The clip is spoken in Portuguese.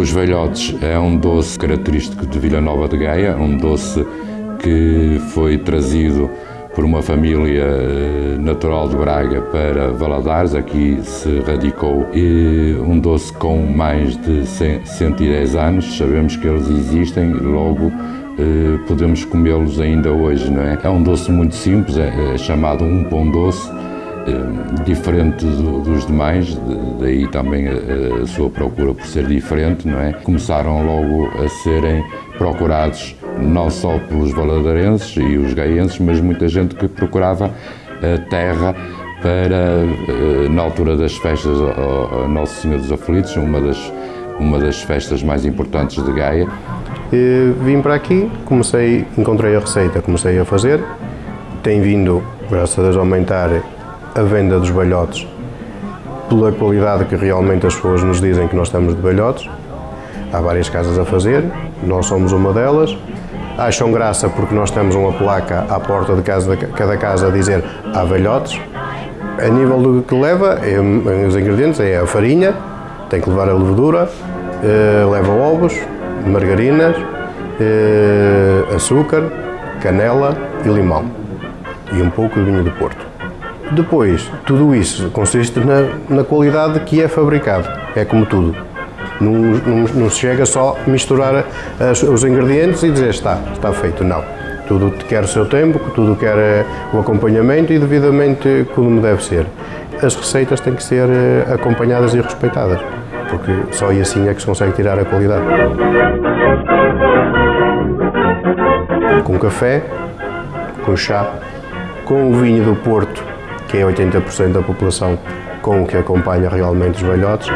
Os velhotes é um doce característico de Vila Nova de Gaia, um doce que foi trazido por uma família eh, natural de Braga para Valadares, aqui se radicou, e um doce com mais de 110 anos, sabemos que eles existem, logo eh, podemos comê-los ainda hoje, não é? É um doce muito simples, é, é chamado um pão doce, diferente do, dos demais, daí também a, a, sua procura por ser diferente, não é? Começaram logo a serem procurados não só pelos valadarenses e os gaienses, mas muita gente que procurava a terra para, eh, na altura das festas a Nosso Senhor dos Aflitos, uma das, uma das festas mais importantes de Gaia. E vim para aqui, comecei, encontrei a receita, comecei a fazer, tem vindo, graças a Deus, a aumentar a venda dos balhotes pela qualidade que realmente as pessoas nos dizem que nós temos de balhotes. Há várias casas a fazer, nós somos uma delas. Acham graça porque nós temos uma placa à porta de casa, de cada casa a dizer há velhotes. A nível do que leva, é, os ingredientes é a farinha, tem que levar a levedura, eh, leva ovos, margarinas, eh, açúcar, canela e limão. E um pouco de vinho do Porto. Depois, tudo isso consiste na, na qualidade que é fabricado. É como tudo. Não, se chega só a misturar as, os ingredientes e dizer está, está feito. Não. Tudo quer o seu tempo, tudo quer eh, o acompanhamento e devidamente como deve ser. As receitas têm que ser eh, acompanhadas e respeitadas, porque só assim é que se consegue tirar a qualidade. Com café, com chá, com o vinho do Porto, que é 80% da população com o que acompanha realmente os velhotes.